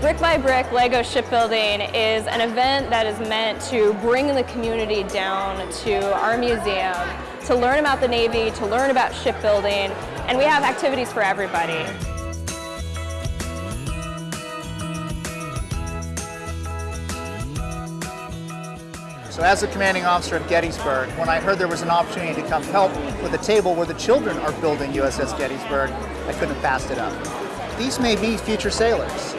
Brick by Brick Lego Shipbuilding is an event that is meant to bring the community down to our museum to learn about the Navy, to learn about shipbuilding, and we have activities for everybody. So as the commanding officer of Gettysburg, when I heard there was an opportunity to come help with a table where the children are building USS Gettysburg, I couldn't have passed it up. These may be future sailors,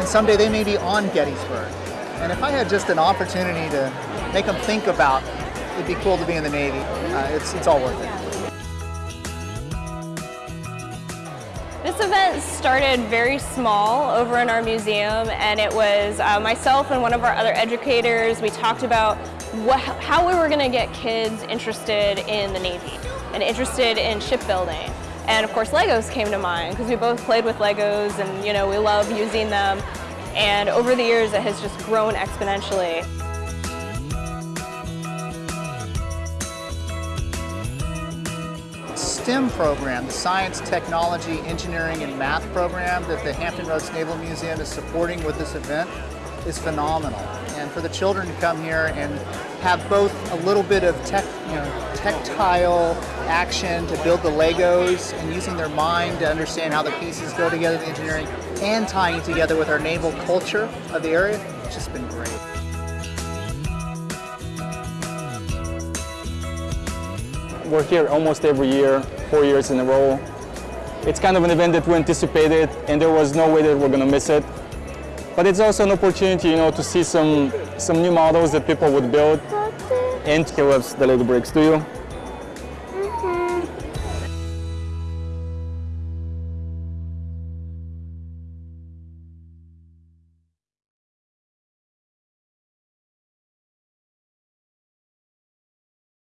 and someday they may be on Gettysburg. And if I had just an opportunity to make them think about, it'd be cool to be in the Navy, uh, it's, it's all worth it. This event started very small over in our museum and it was uh, myself and one of our other educators, we talked about what, how we were going to get kids interested in the Navy and interested in shipbuilding. And of course Legos came to mind because we both played with Legos and you know we love using them and over the years it has just grown exponentially. STEM program, the Science, Technology, Engineering, and Math program that the Hampton Roads Naval Museum is supporting with this event is phenomenal. And for the children to come here and have both a little bit of tech, you know, tactile action to build the Legos and using their mind to understand how the pieces go together, the engineering, and tying together with our naval culture of the area, it's just been great. We're here almost every year, four years in a row. It's kind of an event that we anticipated and there was no way that we're going to miss it. But it's also an opportunity, you know, to see some, some new models that people would build. And he loves the Lego bricks, do you? Mm -hmm.